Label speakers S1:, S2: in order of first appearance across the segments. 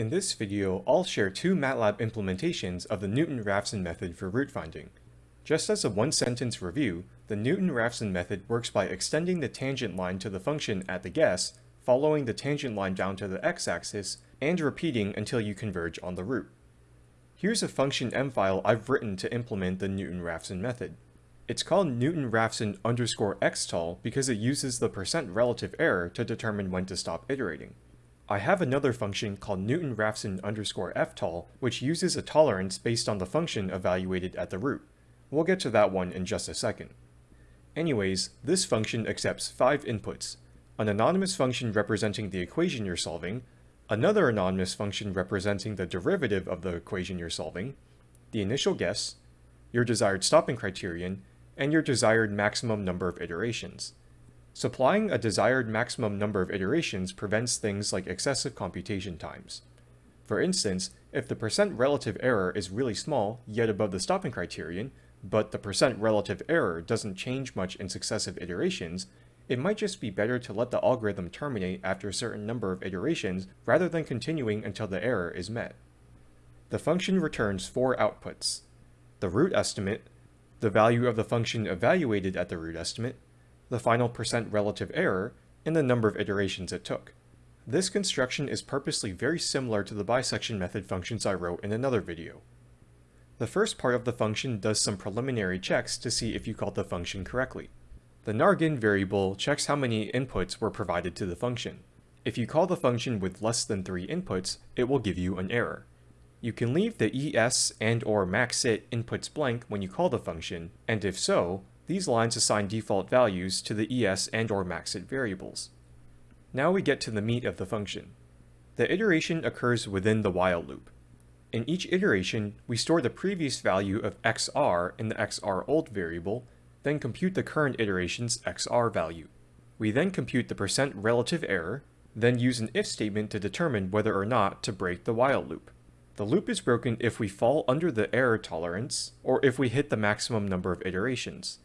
S1: In this video, I'll share two MATLAB implementations of the Newton-Raphson method for root finding. Just as a one-sentence review, the Newton-Raphson method works by extending the tangent line to the function at the guess, following the tangent line down to the x-axis, and repeating until you converge on the root. Here's a function m file I've written to implement the Newton-Raphson method. It's called Newton-Raphson underscore because it uses the percent relative error to determine when to stop iterating. I have another function called Newton-Raphson underscore ftol, which uses a tolerance based on the function evaluated at the root. We'll get to that one in just a second. Anyways, this function accepts five inputs. An anonymous function representing the equation you're solving, another anonymous function representing the derivative of the equation you're solving, the initial guess, your desired stopping criterion, and your desired maximum number of iterations. Supplying a desired maximum number of iterations prevents things like excessive computation times. For instance, if the percent relative error is really small, yet above the stopping criterion, but the percent relative error doesn't change much in successive iterations, it might just be better to let the algorithm terminate after a certain number of iterations rather than continuing until the error is met. The function returns four outputs. The root estimate, the value of the function evaluated at the root estimate, the final percent relative error, and the number of iterations it took. This construction is purposely very similar to the bisection method functions I wrote in another video. The first part of the function does some preliminary checks to see if you called the function correctly. The nargin variable checks how many inputs were provided to the function. If you call the function with less than 3 inputs, it will give you an error. You can leave the es and or maxit inputs blank when you call the function, and if so, these lines assign default values to the es and or maxit variables. Now we get to the meat of the function. The iteration occurs within the while loop. In each iteration, we store the previous value of xr in the xrold variable, then compute the current iteration's xr value. We then compute the percent relative error, then use an if statement to determine whether or not to break the while loop. The loop is broken if we fall under the error tolerance, or if we hit the maximum number of iterations.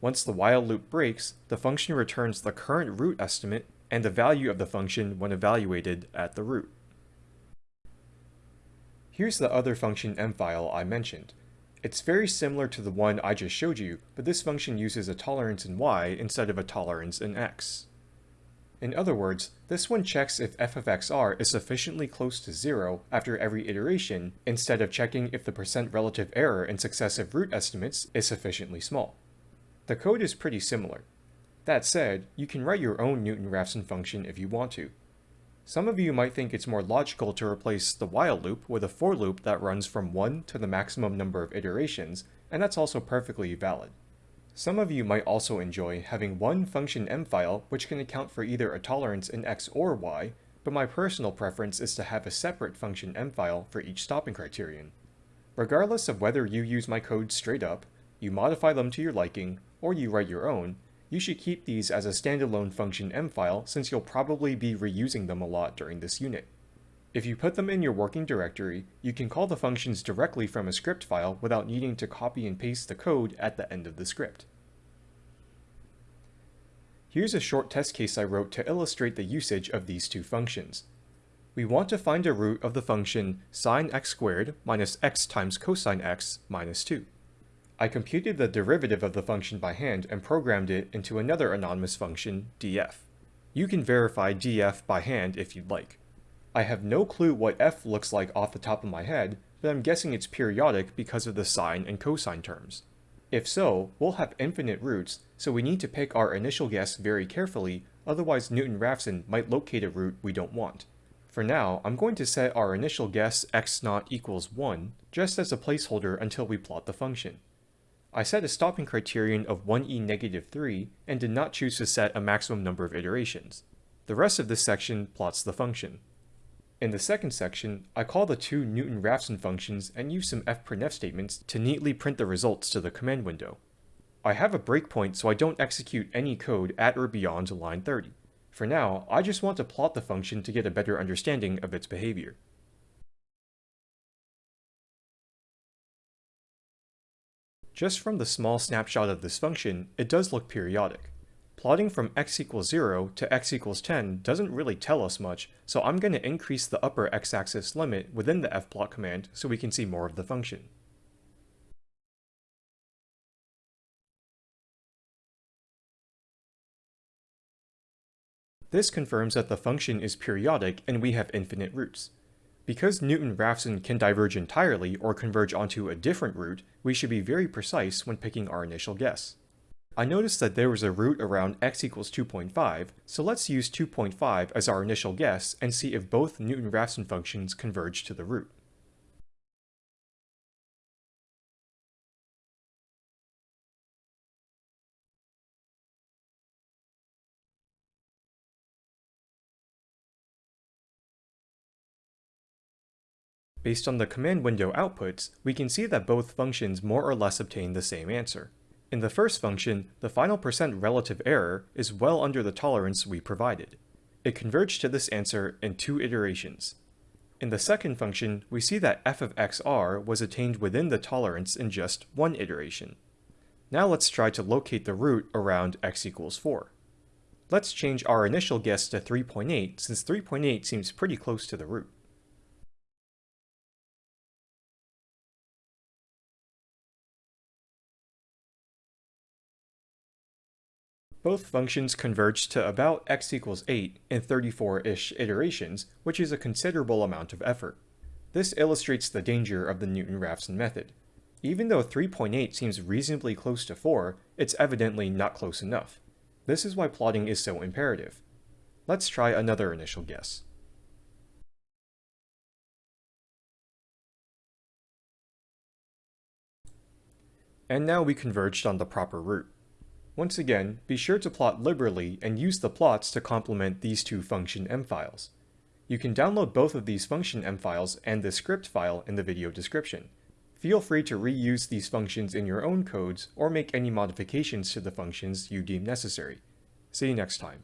S1: Once the while loop breaks, the function returns the current root estimate and the value of the function when evaluated at the root. Here's the other function m file I mentioned. It's very similar to the one I just showed you, but this function uses a tolerance in y instead of a tolerance in x. In other words, this one checks if f of xr is sufficiently close to zero after every iteration, instead of checking if the percent relative error in successive root estimates is sufficiently small. The code is pretty similar. That said, you can write your own Newton-Raphson function if you want to. Some of you might think it's more logical to replace the while loop with a for loop that runs from 1 to the maximum number of iterations, and that's also perfectly valid. Some of you might also enjoy having one function m file which can account for either a tolerance in x or y, but my personal preference is to have a separate function m file for each stopping criterion. Regardless of whether you use my code straight up, you modify them to your liking, or you write your own, you should keep these as a standalone function m file since you'll probably be reusing them a lot during this unit. If you put them in your working directory, you can call the functions directly from a script file without needing to copy and paste the code at the end of the script. Here's a short test case I wrote to illustrate the usage of these two functions. We want to find a root of the function sine x squared minus x times cosine x minus 2. I computed the derivative of the function by hand and programmed it into another anonymous function, df. You can verify df by hand if you'd like. I have no clue what f looks like off the top of my head, but I'm guessing it's periodic because of the sine and cosine terms. If so, we'll have infinite roots, so we need to pick our initial guess very carefully, otherwise Newton-Raphson might locate a root we don't want. For now, I'm going to set our initial guess x0 equals 1, just as a placeholder until we plot the function. I set a stopping criterion of 1e negative 3 and did not choose to set a maximum number of iterations. The rest of this section plots the function. In the second section, I call the two Newton-Raphson functions and use some fprintf statements to neatly print the results to the command window. I have a breakpoint so I don't execute any code at or beyond line 30. For now, I just want to plot the function to get a better understanding of its behavior. Just from the small snapshot of this function, it does look periodic. Plotting from x equals 0 to x equals 10 doesn't really tell us much, so I'm going to increase the upper x-axis limit within the fplot command so we can see more of the function. This confirms that the function is periodic and we have infinite roots. Because Newton-Raphson can diverge entirely or converge onto a different root, we should be very precise when picking our initial guess. I noticed that there was a root around x equals 2.5, so let's use 2.5 as our initial guess and see if both Newton-Raphson functions converge to the root. Based on the command window outputs, we can see that both functions more or less obtain the same answer. In the first function, the final percent relative error is well under the tolerance we provided. It converged to this answer in two iterations. In the second function, we see that f of xr was attained within the tolerance in just one iteration. Now let's try to locate the root around x equals 4. Let's change our initial guess to 3.8 since 3.8 seems pretty close to the root. Both functions converge to about x equals 8 in 34-ish iterations, which is a considerable amount of effort. This illustrates the danger of the Newton-Raphson method. Even though 3.8 seems reasonably close to 4, it's evidently not close enough. This is why plotting is so imperative. Let's try another initial guess. And now we converged on the proper root. Once again, be sure to plot liberally and use the plots to complement these two function m files. You can download both of these function m files and the script file in the video description. Feel free to reuse these functions in your own codes or make any modifications to the functions you deem necessary. See you next time.